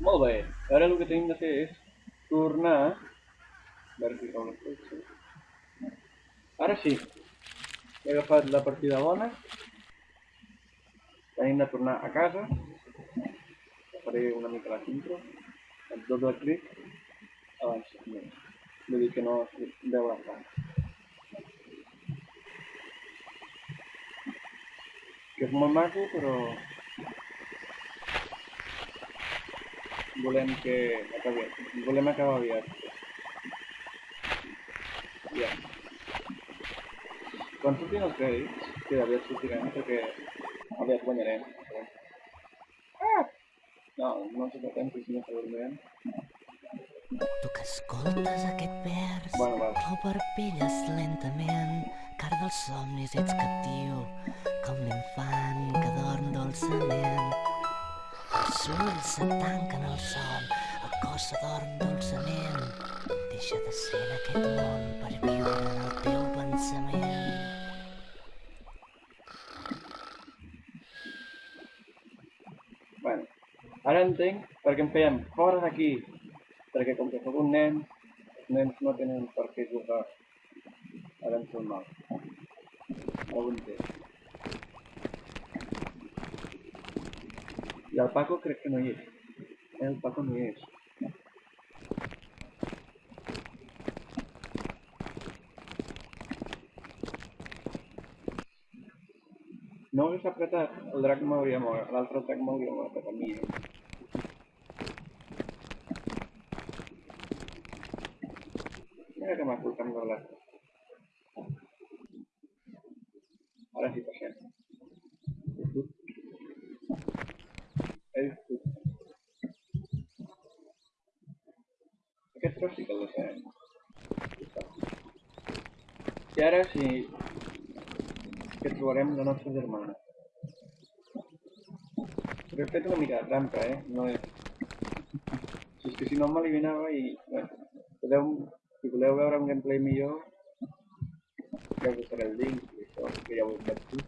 Mobile. Ahora lo que tengo que hacer es turnar. Ahora sí. Voy a la partida buena Hem de tornar a casa. Faré una mica la intro. El doble clic abans. Vull dir que no deu tant. Que és molt maco, però volem que acabi, volem acabar aviat. Ja. Quan surtin els crèdits, que aviat sortirem perquè aviat guanyarem. Ah! No, no ens apretem, que si no s'adormirem. Tu que escoltes aquest vers, Bueno, va. o parpelles lentament, car dels somnis ets captiu, com l'infant que dorm dolçament. Els ulls se tanquen al son, el cos s'adorm dolçament. Deixa de ser en aquest món per viure en el teu pensament. Bueno, ara entenc per què em fèiem fora d'aquí. Perquè com que sóc un nen, els nens no tenen per què jugar. Ara em surt mal. Ara ho El alpaco creo que no llega. El alpaco no llega. No vull apretar, el drac m'hauria mort, l'altre drac m'hauria mort, però mi... Mira que m'ha colcat amb l'altre. Ara sí, passem. Aquest tros sí que el deixarem. I ara sí que trobarem la nostra germana. Però he fet una mica de trampa, eh? No és... Si és que si no m'eliminava i... Podeu... Si voleu veure un gameplay millor, ja us deixaré el link i això, que ja ho he fet tu.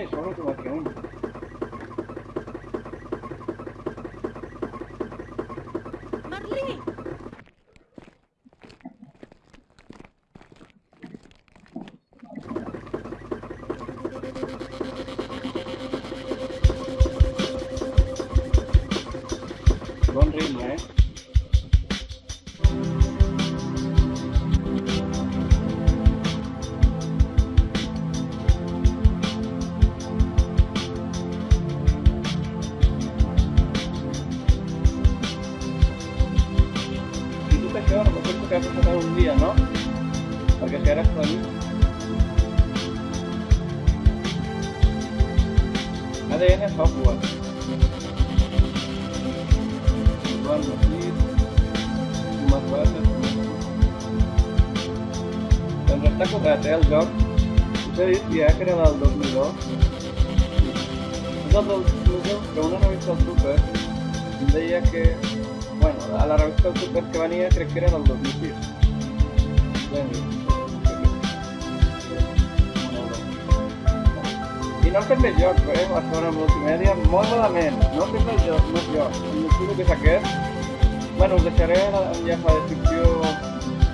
ねその子が基本マリー One ring, eh? propuesto que vas a pasar un día, ¿no? Para que quedaras con. ADN software. Bueno, sí. Más bases. Doncs està cobrat, eh, el joc. Us he que era del 2002. És el del 2002, que una que Bueno, a la revista del Super que venia crec que era del 2006. Ja hem vist. I no fet més jocs, eh? Zona multimèdia, molt malament. No fet més jocs, més jocs. El motiu que és aquest. Bueno, us deixaré l'enllaç a la descripció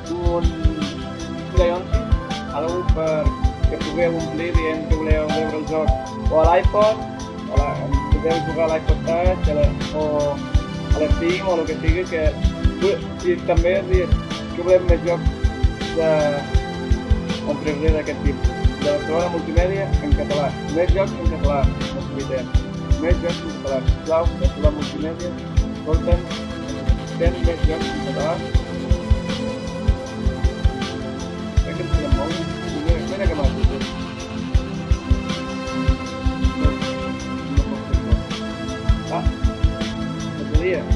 d'un Leonsi, algú per que pugueu omplir dient que voleu veure el joc o a l'iPod, podeu jugar a l'iPod Touch, o a l'Steam o el que sigui, que i també dir que volem més jocs de, 3D d'aquest tipus de Barcelona Multimèdia en català. Més jocs en català, no s'oblidem. Més jocs en català. Sisplau, Barcelona Multimèdia, escolta'm, fem més jocs en català. Crec que ens quedem molt. Mira, mira que tu. No, no pot. Ah, dia.